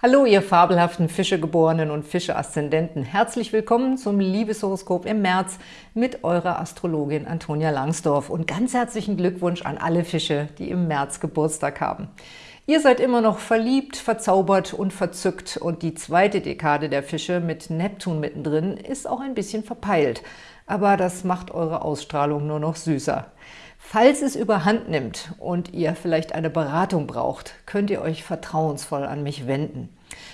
Hallo, ihr fabelhaften Fischegeborenen und Fische-Aszendenten. Herzlich willkommen zum Liebeshoroskop im März mit eurer Astrologin Antonia Langsdorf. Und ganz herzlichen Glückwunsch an alle Fische, die im März Geburtstag haben. Ihr seid immer noch verliebt, verzaubert und verzückt und die zweite Dekade der Fische mit Neptun mittendrin ist auch ein bisschen verpeilt. Aber das macht eure Ausstrahlung nur noch süßer. Falls es überhand nimmt und ihr vielleicht eine Beratung braucht, könnt ihr euch vertrauensvoll an mich wenden.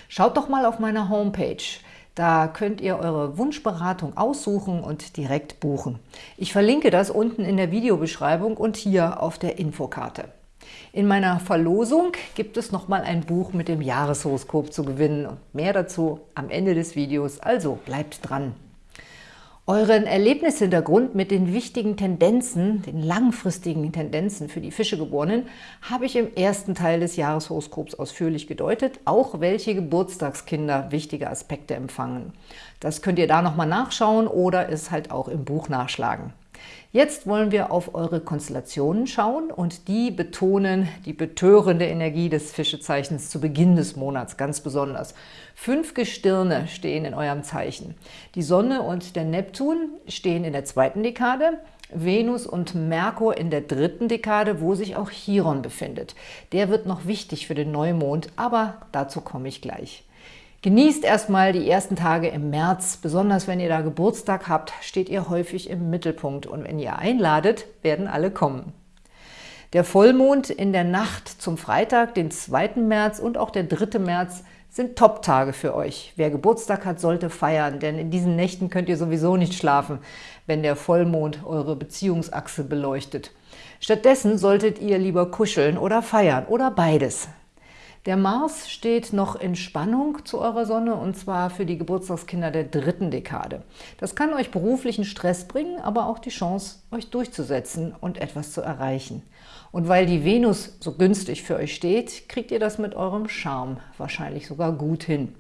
Schaut doch mal auf meiner Homepage. Da könnt ihr eure Wunschberatung aussuchen und direkt buchen. Ich verlinke das unten in der Videobeschreibung und hier auf der Infokarte. In meiner Verlosung gibt es nochmal ein Buch mit dem Jahreshoroskop zu gewinnen und mehr dazu am Ende des Videos, also bleibt dran. Euren Erlebnishintergrund mit den wichtigen Tendenzen, den langfristigen Tendenzen für die Fischegeborenen, habe ich im ersten Teil des Jahreshoroskops ausführlich gedeutet, auch welche Geburtstagskinder wichtige Aspekte empfangen. Das könnt ihr da nochmal nachschauen oder es halt auch im Buch nachschlagen. Jetzt wollen wir auf eure Konstellationen schauen und die betonen die betörende Energie des Fischezeichens zu Beginn des Monats ganz besonders. Fünf Gestirne stehen in eurem Zeichen. Die Sonne und der Neptun stehen in der zweiten Dekade, Venus und Merkur in der dritten Dekade, wo sich auch Chiron befindet. Der wird noch wichtig für den Neumond, aber dazu komme ich gleich. Genießt erstmal die ersten Tage im März. Besonders wenn ihr da Geburtstag habt, steht ihr häufig im Mittelpunkt. Und wenn ihr einladet, werden alle kommen. Der Vollmond in der Nacht zum Freitag, den 2. März und auch der 3. März sind Top-Tage für euch. Wer Geburtstag hat, sollte feiern, denn in diesen Nächten könnt ihr sowieso nicht schlafen, wenn der Vollmond eure Beziehungsachse beleuchtet. Stattdessen solltet ihr lieber kuscheln oder feiern oder beides. Der Mars steht noch in Spannung zu eurer Sonne und zwar für die Geburtstagskinder der dritten Dekade. Das kann euch beruflichen Stress bringen, aber auch die Chance, euch durchzusetzen und etwas zu erreichen. Und weil die Venus so günstig für euch steht, kriegt ihr das mit eurem Charme wahrscheinlich sogar gut hin.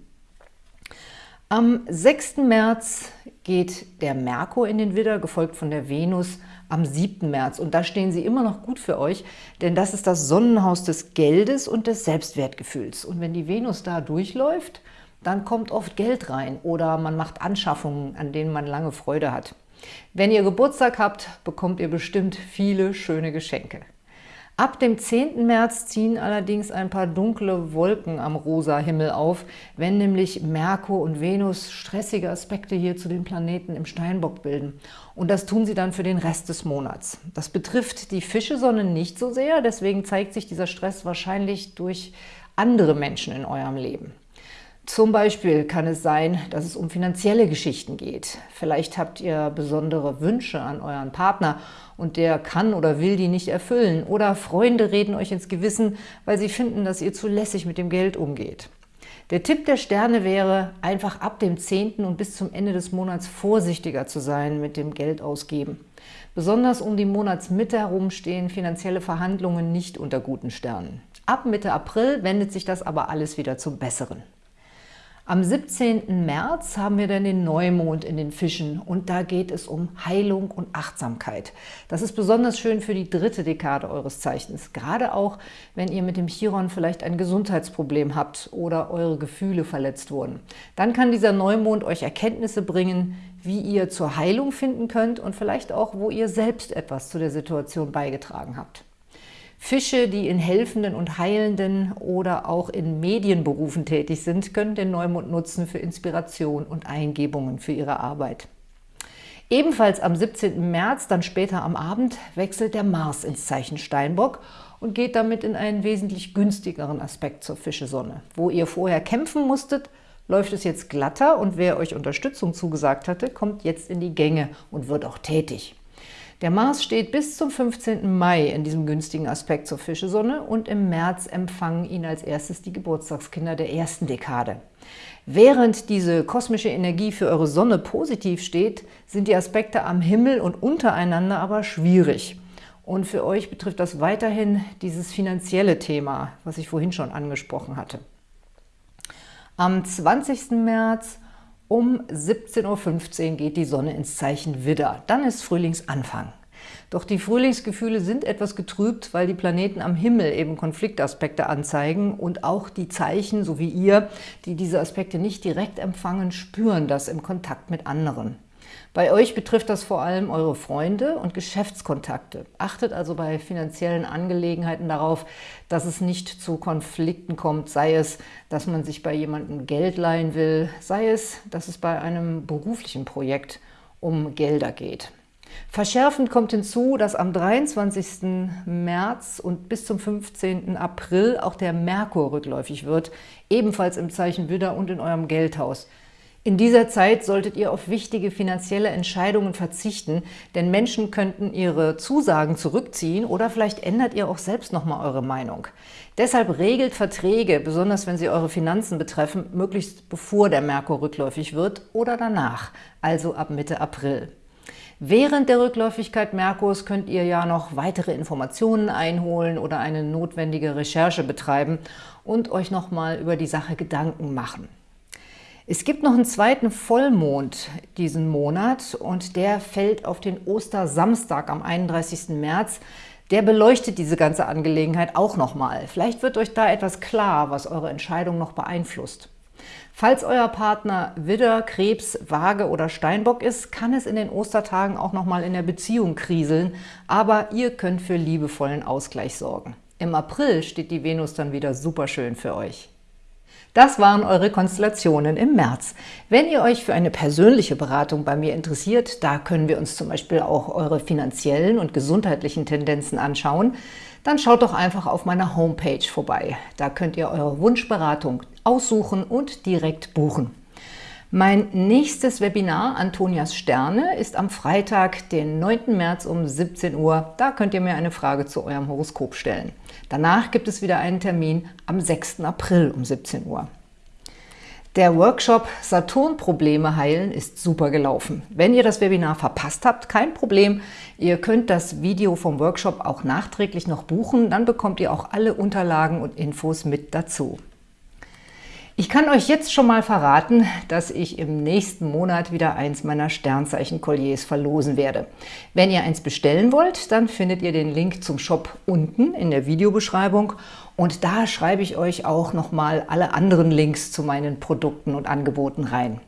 Am 6. März geht der Merkur in den Widder, gefolgt von der Venus am 7. März. Und da stehen sie immer noch gut für euch, denn das ist das Sonnenhaus des Geldes und des Selbstwertgefühls. Und wenn die Venus da durchläuft, dann kommt oft Geld rein oder man macht Anschaffungen, an denen man lange Freude hat. Wenn ihr Geburtstag habt, bekommt ihr bestimmt viele schöne Geschenke. Ab dem 10. März ziehen allerdings ein paar dunkle Wolken am rosa Himmel auf, wenn nämlich Merkur und Venus stressige Aspekte hier zu den Planeten im Steinbock bilden. Und das tun sie dann für den Rest des Monats. Das betrifft die Fischesonne nicht so sehr, deswegen zeigt sich dieser Stress wahrscheinlich durch andere Menschen in eurem Leben. Zum Beispiel kann es sein, dass es um finanzielle Geschichten geht. Vielleicht habt ihr besondere Wünsche an euren Partner und der kann oder will die nicht erfüllen. Oder Freunde reden euch ins Gewissen, weil sie finden, dass ihr zu lässig mit dem Geld umgeht. Der Tipp der Sterne wäre, einfach ab dem 10. und bis zum Ende des Monats vorsichtiger zu sein mit dem Geld ausgeben. Besonders um die Monatsmitte herum stehen finanzielle Verhandlungen nicht unter guten Sternen. Ab Mitte April wendet sich das aber alles wieder zum Besseren. Am 17. März haben wir dann den Neumond in den Fischen und da geht es um Heilung und Achtsamkeit. Das ist besonders schön für die dritte Dekade eures Zeichens, gerade auch, wenn ihr mit dem Chiron vielleicht ein Gesundheitsproblem habt oder eure Gefühle verletzt wurden. Dann kann dieser Neumond euch Erkenntnisse bringen, wie ihr zur Heilung finden könnt und vielleicht auch, wo ihr selbst etwas zu der Situation beigetragen habt. Fische, die in helfenden und heilenden oder auch in Medienberufen tätig sind, können den Neumond nutzen für Inspiration und Eingebungen für ihre Arbeit. Ebenfalls am 17. März, dann später am Abend, wechselt der Mars ins Zeichen Steinbock und geht damit in einen wesentlich günstigeren Aspekt zur Fischesonne. Wo ihr vorher kämpfen musstet, läuft es jetzt glatter und wer euch Unterstützung zugesagt hatte, kommt jetzt in die Gänge und wird auch tätig. Der Mars steht bis zum 15. Mai in diesem günstigen Aspekt zur Fischesonne und im März empfangen ihn als erstes die Geburtstagskinder der ersten Dekade. Während diese kosmische Energie für eure Sonne positiv steht, sind die Aspekte am Himmel und untereinander aber schwierig. Und für euch betrifft das weiterhin dieses finanzielle Thema, was ich vorhin schon angesprochen hatte. Am 20. März um 17.15 Uhr geht die Sonne ins Zeichen Widder. Dann ist Frühlingsanfang. Doch die Frühlingsgefühle sind etwas getrübt, weil die Planeten am Himmel eben Konfliktaspekte anzeigen und auch die Zeichen, so wie ihr, die diese Aspekte nicht direkt empfangen, spüren das im Kontakt mit anderen. Bei euch betrifft das vor allem eure Freunde und Geschäftskontakte. Achtet also bei finanziellen Angelegenheiten darauf, dass es nicht zu Konflikten kommt, sei es, dass man sich bei jemandem Geld leihen will, sei es, dass es bei einem beruflichen Projekt um Gelder geht. Verschärfend kommt hinzu, dass am 23. März und bis zum 15. April auch der Merkur rückläufig wird, ebenfalls im Zeichen Widder und in eurem Geldhaus. In dieser Zeit solltet ihr auf wichtige finanzielle Entscheidungen verzichten, denn Menschen könnten ihre Zusagen zurückziehen oder vielleicht ändert ihr auch selbst nochmal eure Meinung. Deshalb regelt Verträge, besonders wenn sie eure Finanzen betreffen, möglichst bevor der Merkur rückläufig wird oder danach, also ab Mitte April. Während der Rückläufigkeit Merkurs könnt ihr ja noch weitere Informationen einholen oder eine notwendige Recherche betreiben und euch nochmal über die Sache Gedanken machen. Es gibt noch einen zweiten Vollmond diesen Monat und der fällt auf den Ostersamstag am 31. März. Der beleuchtet diese ganze Angelegenheit auch nochmal. Vielleicht wird euch da etwas klar, was eure Entscheidung noch beeinflusst. Falls euer Partner Widder, Krebs, Waage oder Steinbock ist, kann es in den Ostertagen auch nochmal in der Beziehung kriseln, aber ihr könnt für liebevollen Ausgleich sorgen. Im April steht die Venus dann wieder super schön für euch. Das waren eure Konstellationen im März. Wenn ihr euch für eine persönliche Beratung bei mir interessiert, da können wir uns zum Beispiel auch eure finanziellen und gesundheitlichen Tendenzen anschauen, dann schaut doch einfach auf meiner Homepage vorbei. Da könnt ihr eure Wunschberatung aussuchen und direkt buchen. Mein nächstes Webinar, Antonias Sterne, ist am Freitag, den 9. März um 17 Uhr. Da könnt ihr mir eine Frage zu eurem Horoskop stellen. Danach gibt es wieder einen Termin am 6. April um 17 Uhr. Der Workshop Saturn-Probleme heilen ist super gelaufen. Wenn ihr das Webinar verpasst habt, kein Problem. Ihr könnt das Video vom Workshop auch nachträglich noch buchen. Dann bekommt ihr auch alle Unterlagen und Infos mit dazu. Ich kann euch jetzt schon mal verraten, dass ich im nächsten Monat wieder eins meiner Sternzeichen-Kolliers verlosen werde. Wenn ihr eins bestellen wollt, dann findet ihr den Link zum Shop unten in der Videobeschreibung und da schreibe ich euch auch nochmal alle anderen Links zu meinen Produkten und Angeboten rein.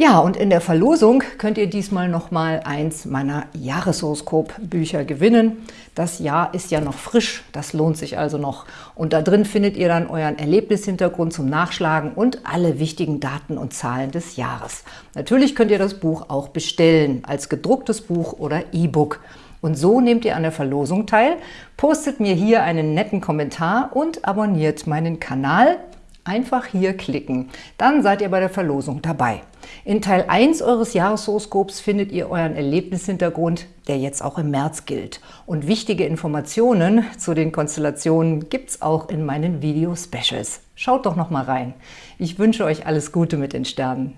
Ja, und in der Verlosung könnt ihr diesmal nochmal eins meiner Jahreshoroskop-Bücher gewinnen. Das Jahr ist ja noch frisch, das lohnt sich also noch. Und da drin findet ihr dann euren Erlebnishintergrund zum Nachschlagen und alle wichtigen Daten und Zahlen des Jahres. Natürlich könnt ihr das Buch auch bestellen, als gedrucktes Buch oder E-Book. Und so nehmt ihr an der Verlosung teil, postet mir hier einen netten Kommentar und abonniert meinen Kanal. Einfach hier klicken, dann seid ihr bei der Verlosung dabei. In Teil 1 eures Jahreshoroskops findet ihr euren Erlebnishintergrund, der jetzt auch im März gilt. Und wichtige Informationen zu den Konstellationen gibt es auch in meinen Video-Specials. Schaut doch noch mal rein. Ich wünsche euch alles Gute mit den Sternen.